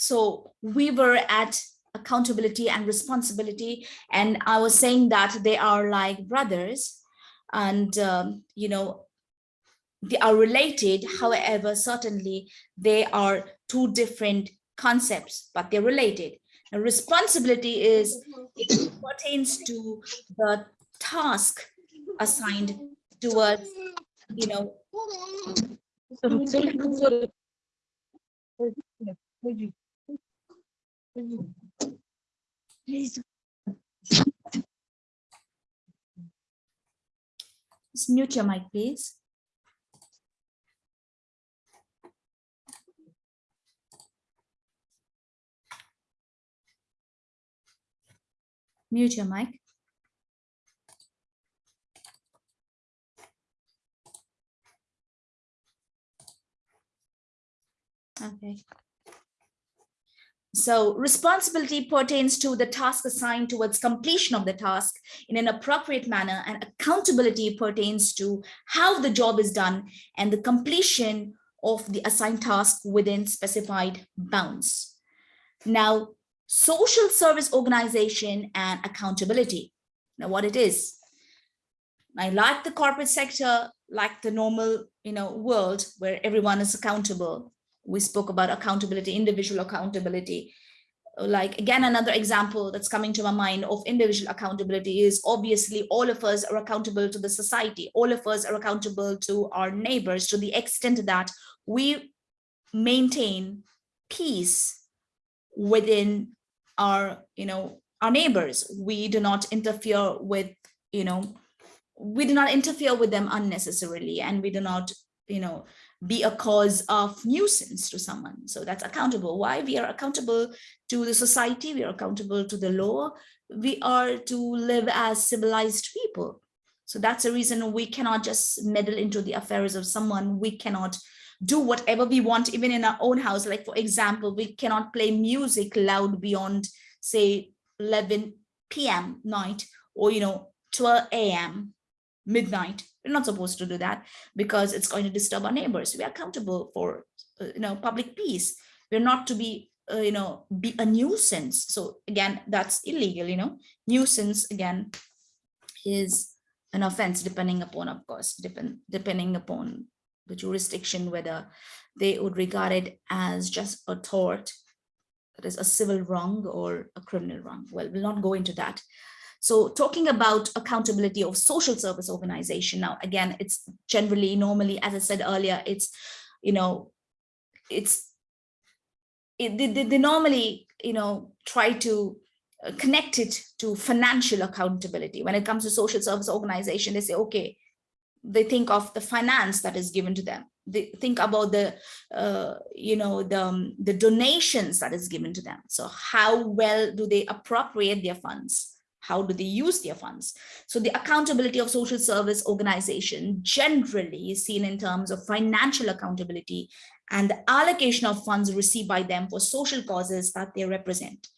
So we were at accountability and responsibility. And I was saying that they are like brothers and, um, you know, they are related. However, certainly they are two different concepts, but they're related. And responsibility is, it pertains to the task assigned towards, you know, just mute your mic, please. Mute your mic. Okay. So responsibility pertains to the task assigned towards completion of the task in an appropriate manner and accountability pertains to how the job is done and the completion of the assigned task within specified bounds. Now, social service organization and accountability. Now what it is. I like the corporate sector, like the normal you know, world where everyone is accountable we spoke about accountability, individual accountability. Like again, another example that's coming to my mind of individual accountability is obviously all of us are accountable to the society. All of us are accountable to our neighbors to the extent that we maintain peace within our, you know, our neighbors. We do not interfere with, you know, we do not interfere with them unnecessarily and we do not, you know, be a cause of nuisance to someone. So that's accountable. Why? We are accountable to the society, we are accountable to the law, we are to live as civilized people. So that's the reason we cannot just meddle into the affairs of someone. We cannot do whatever we want, even in our own house. Like, for example, we cannot play music loud beyond, say, 11 p.m. night or, you know, 12 a.m. midnight we're not supposed to do that because it's going to disturb our neighbors. We are accountable for, uh, you know, public peace. We're not to be, uh, you know, be a nuisance. So again, that's illegal, you know, nuisance again is an offense depending upon, of course, depend, depending upon the jurisdiction, whether they would regard it as just a tort, that is a civil wrong or a criminal wrong. Well, we'll not go into that. So talking about accountability of social service organization now, again, it's generally normally, as I said earlier, it's, you know, it's, it, they, they normally, you know, try to uh, connect it to financial accountability. When it comes to social service organization, they say, okay, they think of the finance that is given to them. They think about the, uh, you know, the, um, the donations that is given to them. So how well do they appropriate their funds? How do they use their funds? So the accountability of social service organization generally is seen in terms of financial accountability and the allocation of funds received by them for social causes that they represent.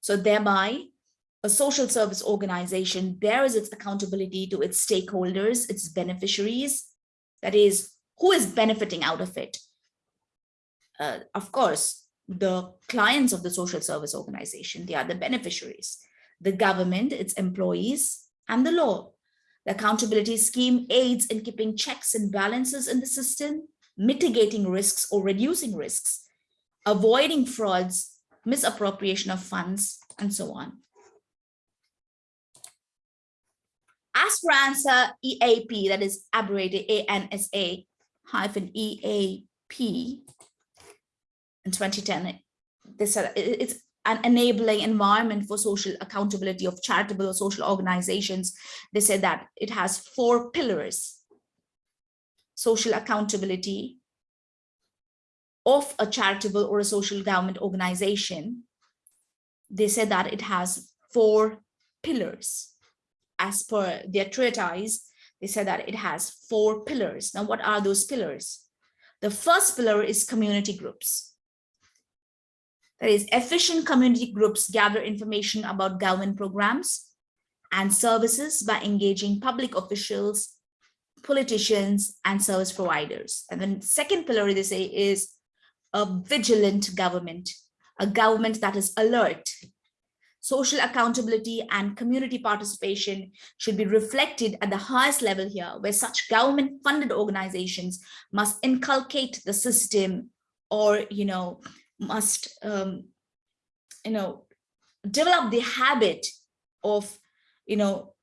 So thereby, a social service organization bears its accountability to its stakeholders, its beneficiaries, that is, who is benefiting out of it? Uh, of course, the clients of the social service organization, they are the beneficiaries the government, its employees, and the law. The accountability scheme aids in keeping checks and balances in the system, mitigating risks or reducing risks, avoiding frauds, misappropriation of funds, and so on. ANSA EAP, that is abbreviated ANSA hyphen EAP in 2010, this it's an enabling environment for social accountability of charitable or social organizations. They said that it has four pillars. Social accountability of a charitable or a social government organization. They said that it has four pillars. As per their treatise, they said that it has four pillars. Now, what are those pillars? The first pillar is community groups. That is, efficient community groups gather information about government programs and services by engaging public officials, politicians, and service providers. And then second pillar, they say, is a vigilant government, a government that is alert. Social accountability and community participation should be reflected at the highest level here, where such government funded organizations must inculcate the system or, you know, must, um, you know, develop the habit of, you know,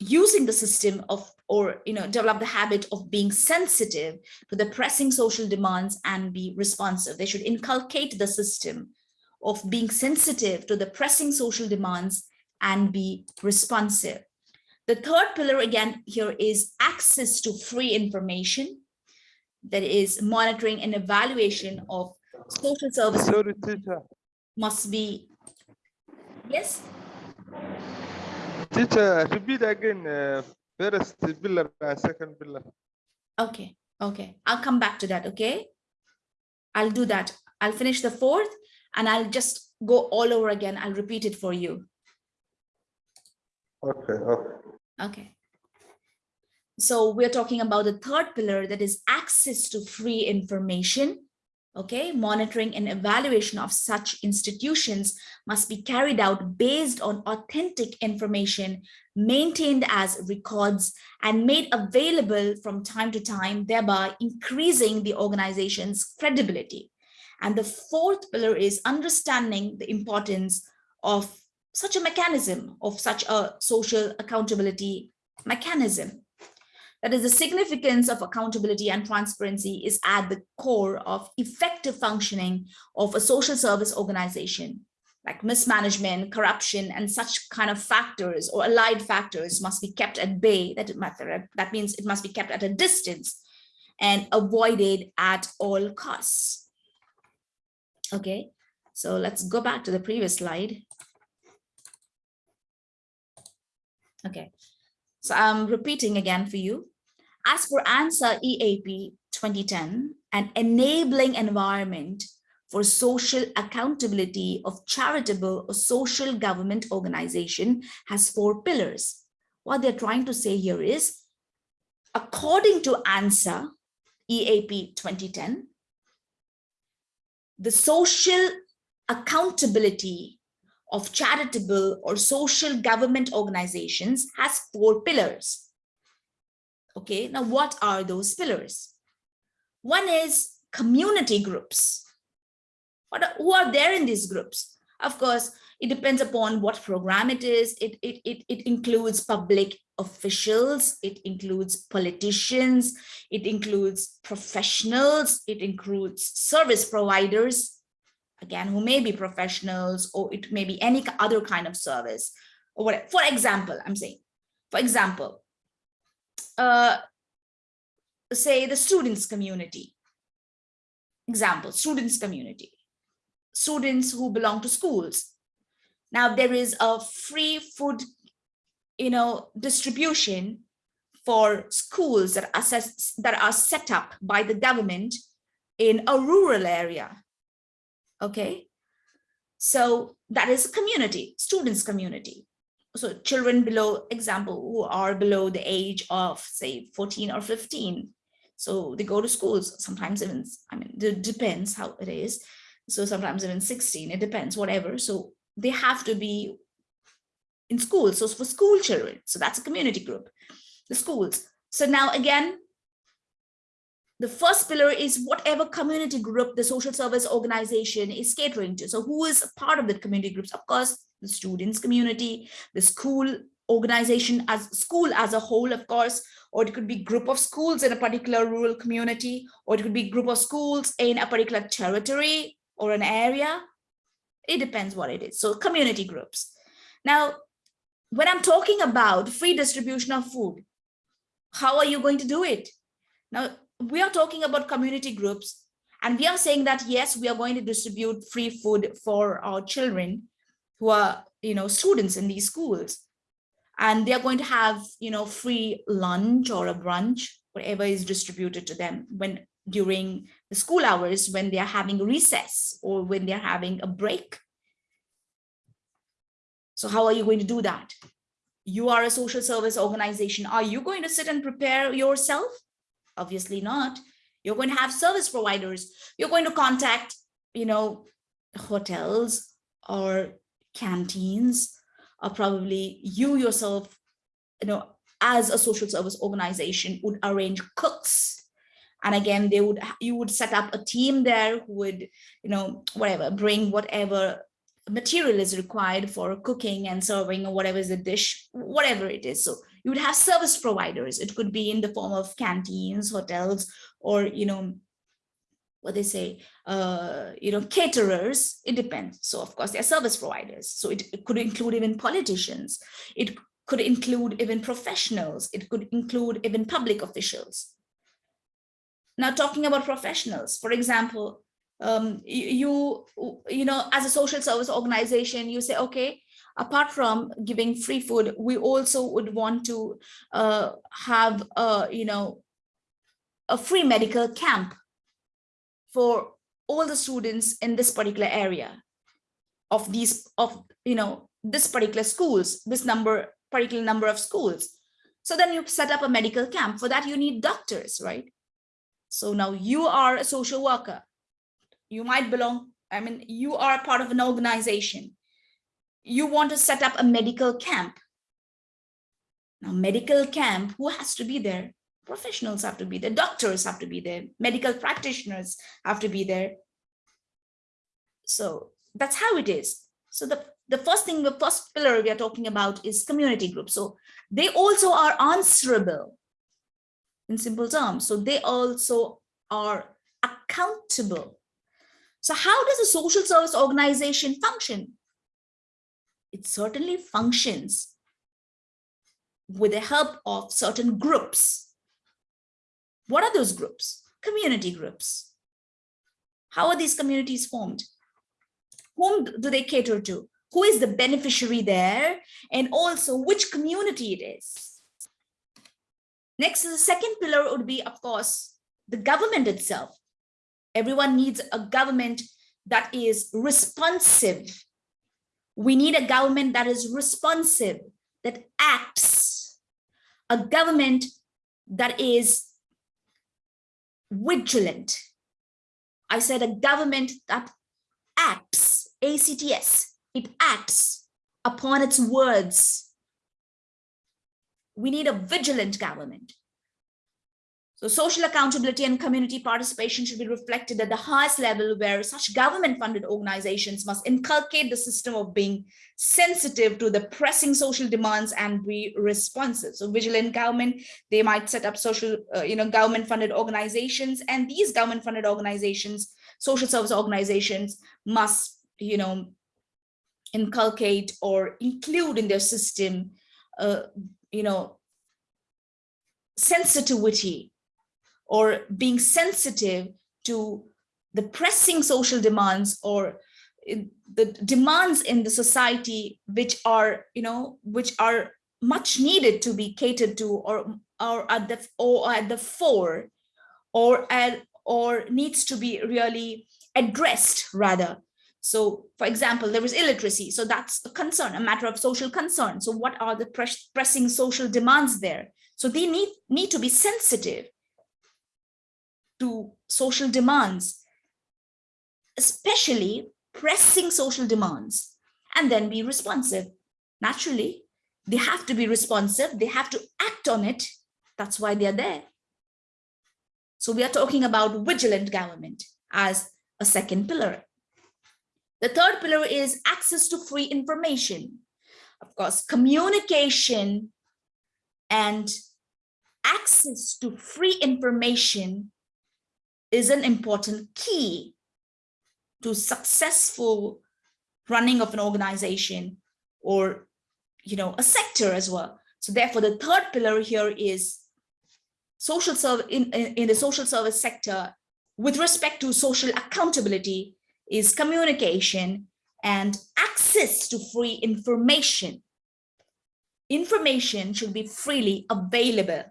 using the system of or you know develop the habit of being sensitive to the pressing social demands and be responsive. They should inculcate the system of being sensitive to the pressing social demands and be responsive. The third pillar again here is access to free information that is monitoring and evaluation of social services Sorry, teacher. must be yes Teacher, repeat again. Uh, first pillar and second pillar. Okay, okay. I'll come back to that, okay? I'll do that. I'll finish the fourth and I'll just go all over again. I'll repeat it for you. Okay, okay. Okay. So we're talking about the third pillar that is access to free information. Okay, monitoring and evaluation of such institutions must be carried out based on authentic information maintained as records and made available from time to time, thereby increasing the organization's credibility. And the fourth pillar is understanding the importance of such a mechanism, of such a social accountability mechanism. That is the significance of accountability and transparency is at the core of effective functioning of a social service organization like mismanagement, corruption, and such kind of factors or allied factors must be kept at bay. That, that means it must be kept at a distance and avoided at all costs. Okay, so let's go back to the previous slide. Okay, so I'm repeating again for you. As for ANSA EAP 2010, an enabling environment for social accountability of charitable or social government organization has four pillars. What they're trying to say here is, according to ANSA EAP 2010, the social accountability of charitable or social government organizations has four pillars. Okay, now what are those pillars? One is community groups. What are, who are there in these groups? Of course, it depends upon what program it is. It, it, it, it includes public officials, it includes politicians, it includes professionals, it includes service providers, again, who may be professionals or it may be any other kind of service or whatever. For example, I'm saying, for example, uh, say the students community. Example, students community, students who belong to schools. Now there is a free food, you know, distribution for schools that are, set, that are set up by the government in a rural area. Okay, so that is a community, students community so children below example who are below the age of say 14 or 15 so they go to schools sometimes even i mean it depends how it is. So sometimes even 16 it depends whatever. So they have to be in school so for school children. So that's a community group the schools. So now again the first pillar is whatever community group the social service organization is catering to. So who is part of the community groups? Of course the students community, the school organization as school as a whole, of course, or it could be group of schools in a particular rural community, or it could be group of schools in a particular territory or an area. It depends what it is. So community groups. Now, when I'm talking about free distribution of food, how are you going to do it? Now, we are talking about community groups and we are saying that, yes, we are going to distribute free food for our children who are, you know, students in these schools. And they're going to have, you know, free lunch or a brunch, whatever is distributed to them when during the school hours, when they're having a recess or when they're having a break. So how are you going to do that? You are a social service organization. Are you going to sit and prepare yourself? Obviously not. You're going to have service providers. You're going to contact, you know, hotels or canteens, or probably you yourself, you know, as a social service organization would arrange cooks. And again, they would you would set up a team there who would, you know, whatever, bring whatever material is required for cooking and serving or whatever is the dish, whatever it is. So you would have service providers. It could be in the form of canteens, hotels, or, you know, what they say, uh, you know, caterers, it depends. So of course, they're service providers. So it, it could include even politicians. It could include even professionals. It could include even public officials. Now talking about professionals, for example, um, you, you know, as a social service organization, you say, okay, apart from giving free food, we also would want to uh, have, a, you know, a free medical camp for all the students in this particular area of these, of, you know, this particular schools, this number, particular number of schools. So then you set up a medical camp. For that, you need doctors, right? So now you are a social worker you might belong, I mean, you are part of an organization. You want to set up a medical camp. Now, medical camp, who has to be there? Professionals have to be there, doctors have to be there, medical practitioners have to be there. So that's how it is. So the, the first thing, the first pillar we are talking about is community groups. So they also are answerable in simple terms. So they also are accountable so how does a social service organization function? It certainly functions with the help of certain groups. What are those groups? Community groups. How are these communities formed? Whom do they cater to? Who is the beneficiary there? And also which community it is? Next, the second pillar would be, of course, the government itself. Everyone needs a government that is responsive. We need a government that is responsive, that acts, a government that is vigilant. I said a government that acts, ACTS, it acts upon its words. We need a vigilant government. So social accountability and community participation should be reflected at the highest level where such government-funded organizations must inculcate the system of being sensitive to the pressing social demands and be responsive. So vigilant government, they might set up social, uh, you know, government-funded organizations and these government-funded organizations, social service organizations must, you know, inculcate or include in their system, uh, you know, sensitivity or being sensitive to the pressing social demands or the demands in the society which are you know which are much needed to be catered to or or at the or at the fore or at or needs to be really addressed rather. So for example there is illiteracy. So that's a concern a matter of social concern. So what are the press pressing social demands there? So they need need to be sensitive to social demands, especially pressing social demands, and then be responsive. Naturally, they have to be responsive. They have to act on it. That's why they're there. So we are talking about vigilant government as a second pillar. The third pillar is access to free information. Of course, communication and access to free information is an important key to successful running of an organization or you know a sector as well. So therefore the third pillar here is social service in, in, in the social service sector with respect to social accountability is communication and access to free information. Information should be freely available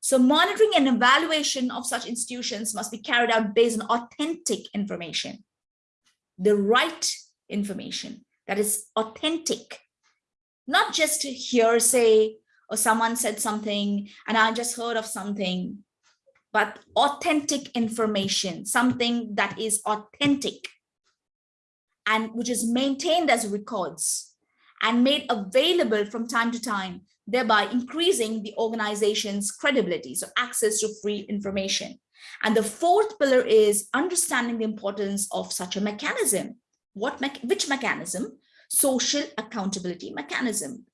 so monitoring and evaluation of such institutions must be carried out based on authentic information, the right information that is authentic, not just hearsay or oh, someone said something and I just heard of something. but authentic information, something that is authentic and which is maintained as records and made available from time to time, thereby increasing the organization's credibility, so access to free information. And the fourth pillar is understanding the importance of such a mechanism. What me which mechanism? Social accountability mechanism.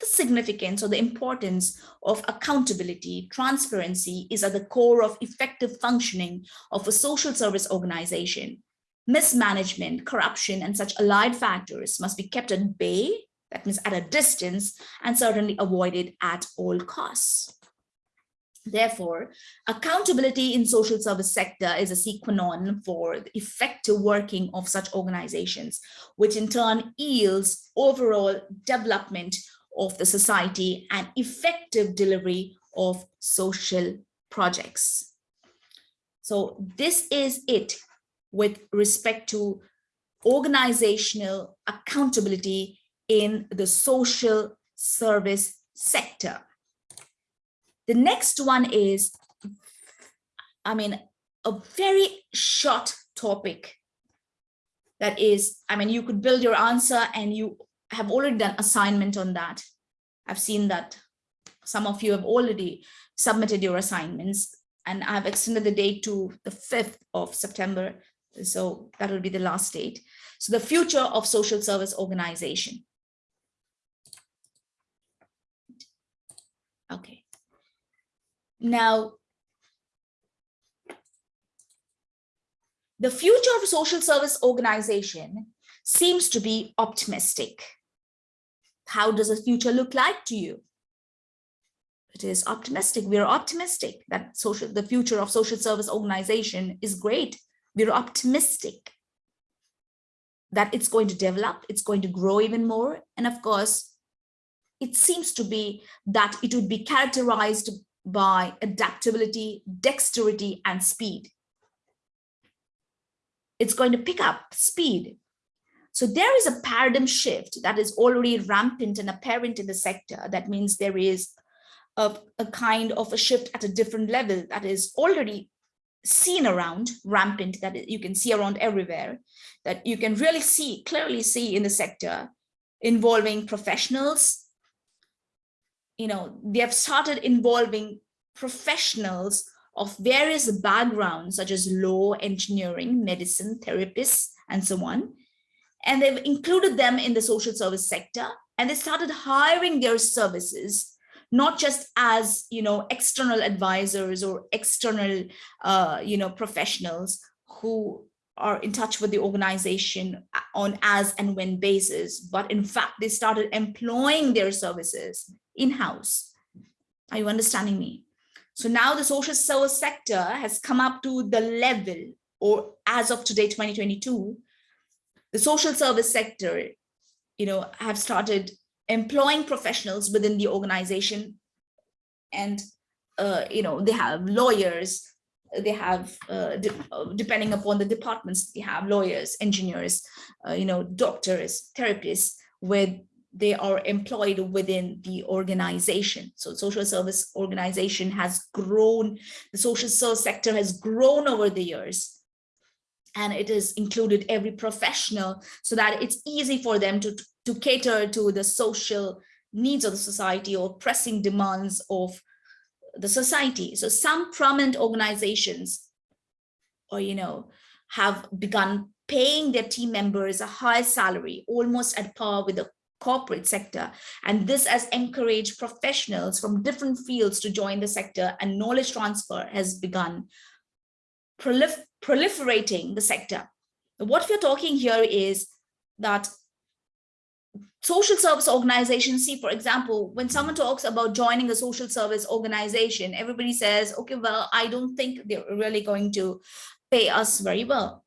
The significance or the importance of accountability, transparency is at the core of effective functioning of a social service organization. Mismanagement, corruption, and such allied factors must be kept at bay, that means at a distance, and certainly avoided at all costs. Therefore, accountability in social service sector is a sine qua non for the effective working of such organizations, which in turn yields overall development of the society and effective delivery of social projects. So this is it with respect to organizational accountability in the social service sector. The next one is, I mean, a very short topic that is, I mean, you could build your answer and you have already done assignment on that. I've seen that some of you have already submitted your assignments and I've extended the date to the 5th of September. So that will be the last date. So the future of social service organization. Okay. Now, the future of social service organization seems to be optimistic. How does the future look like to you? It is optimistic. We are optimistic that social, the future of social service organization is great. We're optimistic that it's going to develop, it's going to grow even more. And of course, it seems to be that it would be characterized by adaptability, dexterity, and speed. It's going to pick up speed. So there is a paradigm shift that is already rampant and apparent in the sector. That means there is a, a kind of a shift at a different level that is already seen around rampant that you can see around everywhere that you can really see clearly see in the sector involving professionals you know, they have started involving professionals of various backgrounds, such as law, engineering, medicine, therapists, and so on. And they've included them in the social service sector, and they started hiring their services, not just as, you know, external advisors or external, uh, you know, professionals who are in touch with the organization on as and when basis, but in fact, they started employing their services in-house. Are you understanding me? So now the social service sector has come up to the level, or as of today, 2022, the social service sector, you know, have started employing professionals within the organization and, uh, you know, they have lawyers, they have, uh, de uh, depending upon the departments, they have lawyers, engineers, uh, you know, doctors, therapists with they are employed within the organization. So social service organization has grown, the social service sector has grown over the years and it has included every professional so that it's easy for them to, to cater to the social needs of the society or pressing demands of the society. So some prominent organizations or, you know, have begun paying their team members a high salary, almost at par with the corporate sector. And this has encouraged professionals from different fields to join the sector and knowledge transfer has begun prolif proliferating the sector. What we're talking here is that social service organizations see, for example, when someone talks about joining a social service organization, everybody says, okay, well, I don't think they're really going to pay us very well.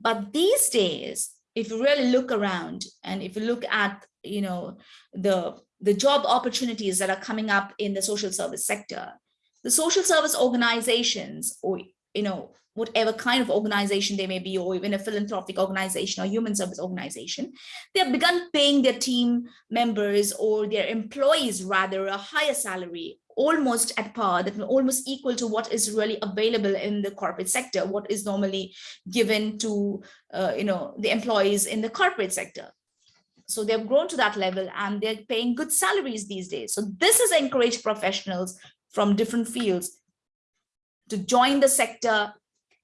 But these days, if you really look around and if you look at, you know, the, the job opportunities that are coming up in the social service sector, the social service organizations or, you know, whatever kind of organization they may be, or even a philanthropic organization or human service organization, they have begun paying their team members or their employees rather a higher salary almost at par, that almost equal to what is really available in the corporate sector, what is normally given to, uh, you know, the employees in the corporate sector. So they've grown to that level and they're paying good salaries these days. So this has encouraged professionals from different fields to join the sector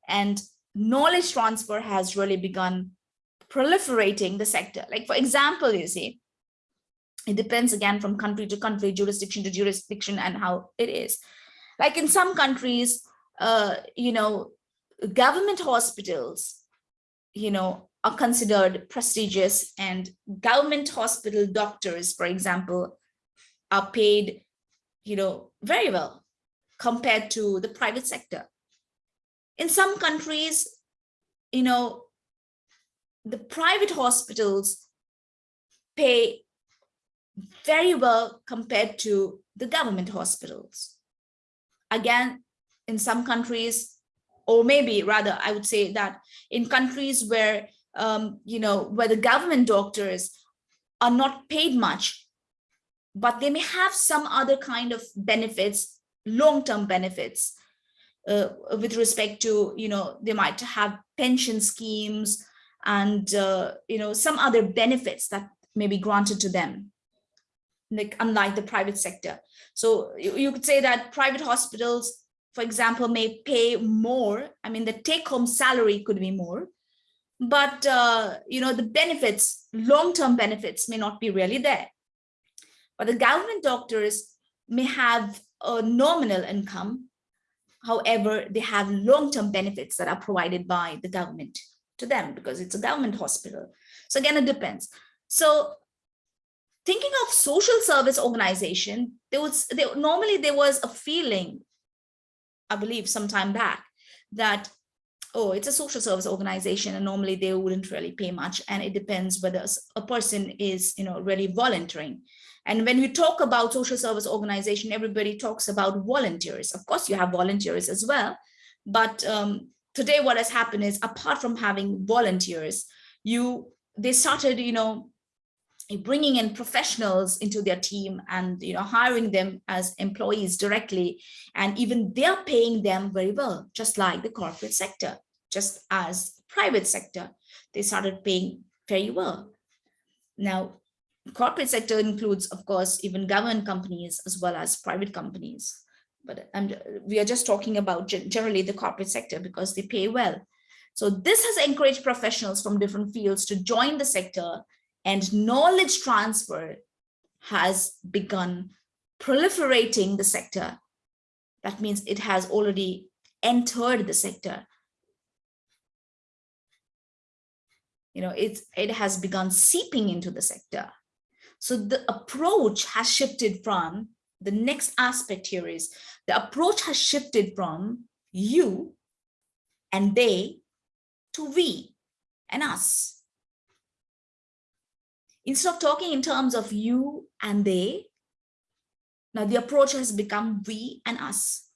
and knowledge transfer has really begun proliferating the sector. Like for example, you see, it depends again from country to country, jurisdiction to jurisdiction and how it is. Like in some countries, uh, you know, government hospitals, you know, are considered prestigious and government hospital doctors, for example, are paid, you know, very well compared to the private sector. In some countries, you know, the private hospitals pay very well compared to the government hospitals. Again, in some countries, or maybe rather, I would say that in countries where, um, you know, where the government doctors are not paid much, but they may have some other kind of benefits, long-term benefits, uh, with respect to, you know, they might have pension schemes and, uh, you know, some other benefits that may be granted to them like unlike the private sector. So you, you could say that private hospitals, for example, may pay more. I mean, the take home salary could be more, but uh, you know, the benefits, long-term benefits may not be really there. But the government doctors may have a nominal income. However, they have long-term benefits that are provided by the government to them because it's a government hospital. So again, it depends. So thinking of social service organization, there was there, normally there was a feeling, I believe some time back, that oh, it's a social service organization and normally they wouldn't really pay much. And it depends whether a person is, you know, really volunteering. And when we talk about social service organization, everybody talks about volunteers. Of course, you have volunteers as well. But um, today what has happened is apart from having volunteers, you they started, you know, bringing in professionals into their team and you know hiring them as employees directly. And even they're paying them very well just like the corporate sector just as private sector they started paying very well. Now corporate sector includes of course even government companies as well as private companies. But and we are just talking about generally the corporate sector because they pay well. So this has encouraged professionals from different fields to join the sector and knowledge transfer has begun proliferating the sector. That means it has already entered the sector. You know, it, it has begun seeping into the sector. So the approach has shifted from, the next aspect here is, the approach has shifted from you and they to we and us. Instead of talking in terms of you and they, now the approach has become we and us,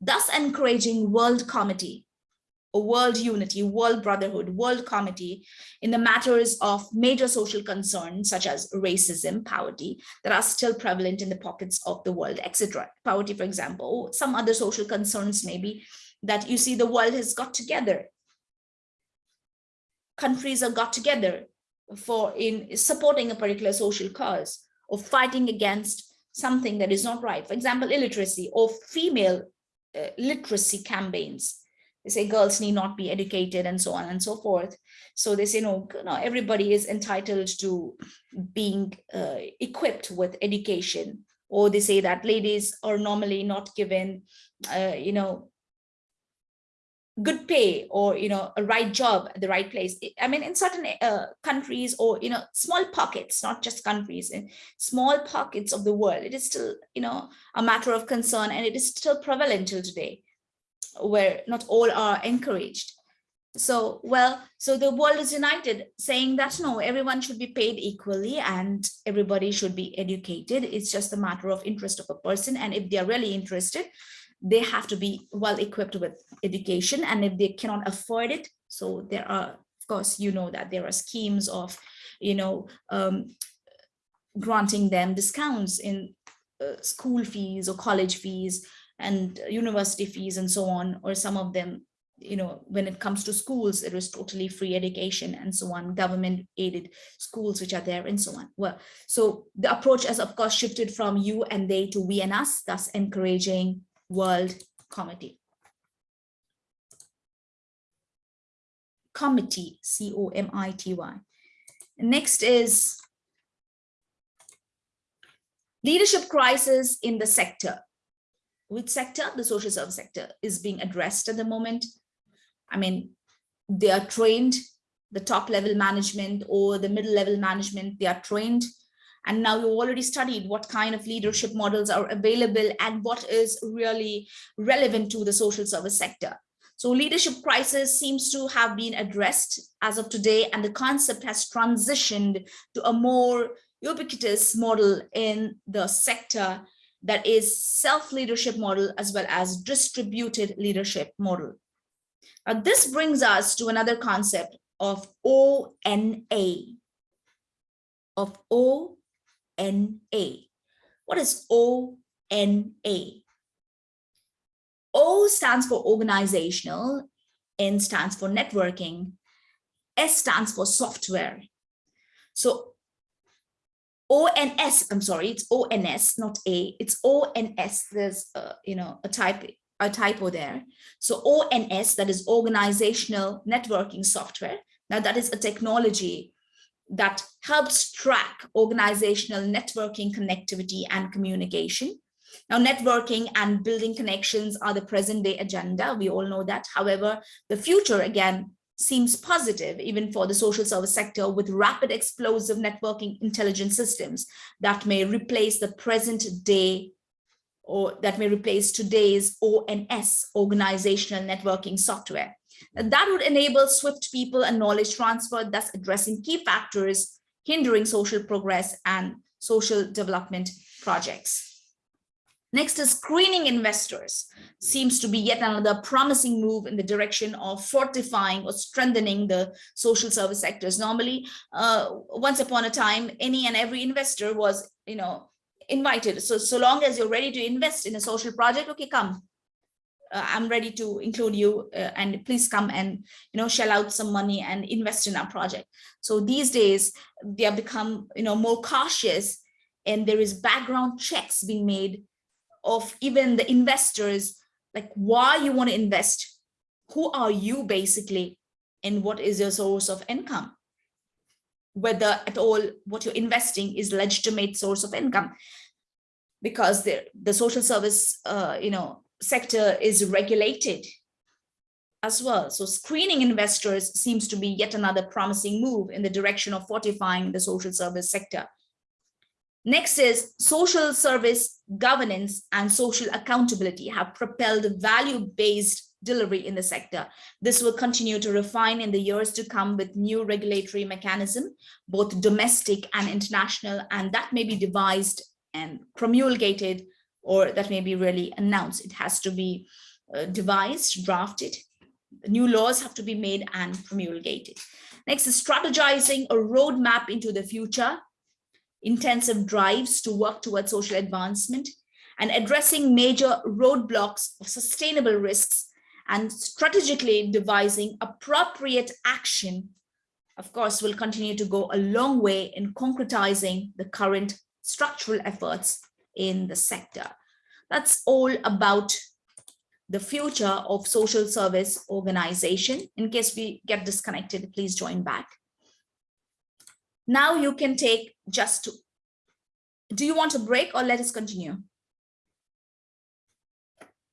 thus encouraging world comity, a world unity, world brotherhood, world comity in the matters of major social concerns such as racism, poverty, that are still prevalent in the pockets of the world, etc. Poverty, for example, some other social concerns maybe that you see the world has got together. Countries have got together for in supporting a particular social cause or fighting against something that is not right. For example, illiteracy or female uh, literacy campaigns. They say girls need not be educated and so on and so forth. So they say, no, no everybody is entitled to being uh, equipped with education. Or they say that ladies are normally not given, uh, you know, good pay or you know a right job at the right place. I mean in certain uh, countries or you know small pockets not just countries in small pockets of the world it is still you know a matter of concern and it is still prevalent till today where not all are encouraged. So well so the world is united saying that no everyone should be paid equally and everybody should be educated. It's just a matter of interest of a person and if they're really interested they have to be well equipped with education and if they cannot afford it so there are of course you know that there are schemes of you know um, granting them discounts in uh, school fees or college fees and university fees and so on, or some of them, you know, when it comes to schools, it was totally free education and so on, government aided schools which are there and so on. Well, so the approach has of course shifted from you and they to we and us, thus encouraging world comity. comity, C-O-M-I-T-Y. Next is leadership crisis in the sector. Which sector? The social service sector is being addressed at the moment. I mean, they are trained, the top level management or the middle level management, they are trained. And now you've already studied what kind of leadership models are available and what is really relevant to the social service sector. So leadership crisis seems to have been addressed as of today, and the concept has transitioned to a more ubiquitous model in the sector that is self-leadership model as well as distributed leadership model. Now, this brings us to another concept of ONA, of ONA. What is ONA? Stands for organizational, N stands for networking, S stands for software. So ONS, I'm sorry, it's ONS, not A, it's ONS. There's, you know, a type, a typo there. So ONS, that is organizational networking software. Now that is a technology that helps track organizational networking connectivity and communication. Now, networking and building connections are the present day agenda. We all know that. However, the future, again, seems positive even for the social service sector with rapid explosive networking intelligence systems that may replace the present day or that may replace today's ONS, organizational networking software. That would enable swift people and knowledge transfer, thus addressing key factors hindering social progress and social development projects. Next is screening investors seems to be yet another promising move in the direction of fortifying or strengthening the social service sectors. Normally, uh, once upon a time, any and every investor was, you know, invited. So, so long as you're ready to invest in a social project, okay, come. Uh, I'm ready to include you uh, and please come and, you know, shell out some money and invest in our project. So these days they have become, you know, more cautious and there is background checks being made of even the investors, like why you want to invest, who are you basically, and what is your source of income? Whether at all what you're investing is legitimate source of income, because the, the social service, uh, you know, sector is regulated as well. So screening investors seems to be yet another promising move in the direction of fortifying the social service sector. Next is social service governance and social accountability have propelled value-based delivery in the sector. This will continue to refine in the years to come with new regulatory mechanism, both domestic and international, and that may be devised and promulgated or that may be really announced. It has to be uh, devised, drafted. New laws have to be made and promulgated. Next is strategizing a roadmap into the future intensive drives to work towards social advancement and addressing major roadblocks of sustainable risks and strategically devising appropriate action, of course, will continue to go a long way in concretizing the current structural efforts in the sector. That's all about the future of social service organization. In case we get disconnected, please join back. Now you can take just, do you want a break or let us continue?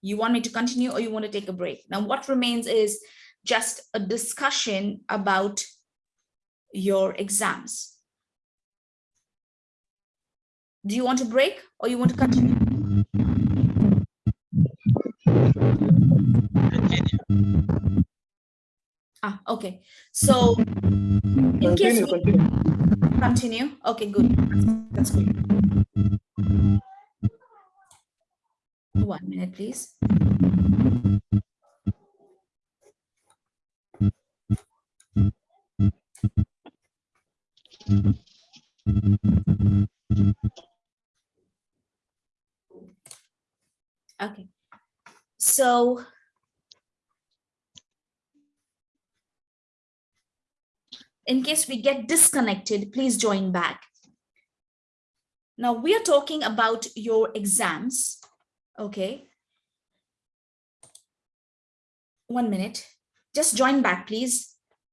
You want me to continue or you want to take a break? Now what remains is just a discussion about your exams. Do you want to break or you want to continue? Continue. Ah, okay. So in continue, case we continue. continue. Okay, good. That's, that's good. One minute, please. So in case we get disconnected, please join back. Now we are talking about your exams, okay? One minute, just join back, please.